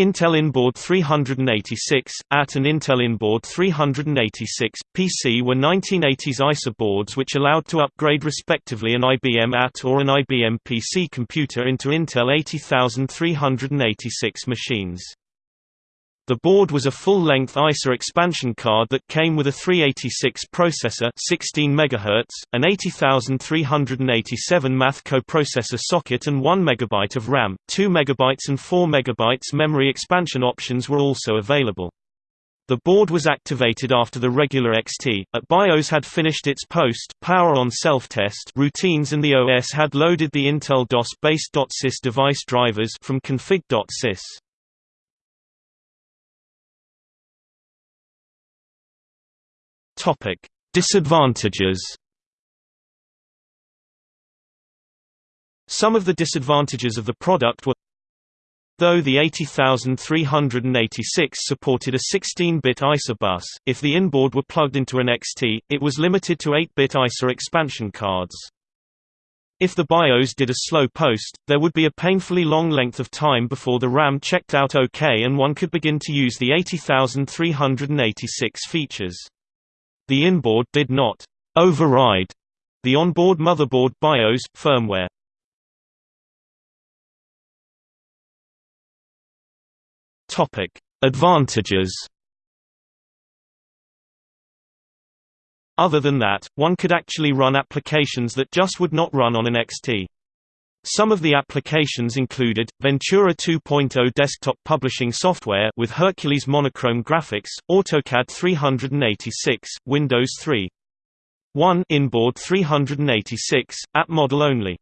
Intel Inboard 386, AT and Intel Inboard 386, PC were 1980s ISA boards which allowed to upgrade respectively an IBM AT or an IBM PC computer into Intel 80386 machines. The board was a full-length ISA expansion card that came with a 386 processor 16 MHz, an 80387 math coprocessor socket and 1 MB of RAM. 2 MB and 4 MB memory expansion options were also available. The board was activated after the regular XT, at BIOS had finished its post power on self-test routines and the OS had loaded the Intel DOS-based .sys device drivers from config.sys. Topic: Disadvantages. Some of the disadvantages of the product were Though the 80386 supported a 16-bit ISA bus, if the inboard were plugged into an XT, it was limited to 8-bit ISA expansion cards. If the BIOS did a slow post, there would be a painfully long length of time before the RAM checked out OK and one could begin to use the 80386 features. The inboard did not override the onboard motherboard BIOS firmware. Topic: Advantages. Other than that, one could actually run applications that just would not run on an XT. Some of the applications included, Ventura 2.0 desktop publishing software with Hercules monochrome graphics, AutoCAD 386, Windows 3. 1 inboard 386, app model only.